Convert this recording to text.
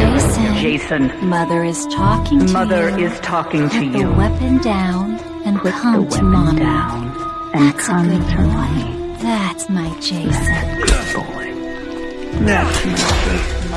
Jason. Jason, Mother is talking to Mother you. is talking Put to you. Put the weapon down and Put come the to weapon Mama. down and That's come a good to boy. Me. That's my Jason. That's a Good boy. That's my Jason.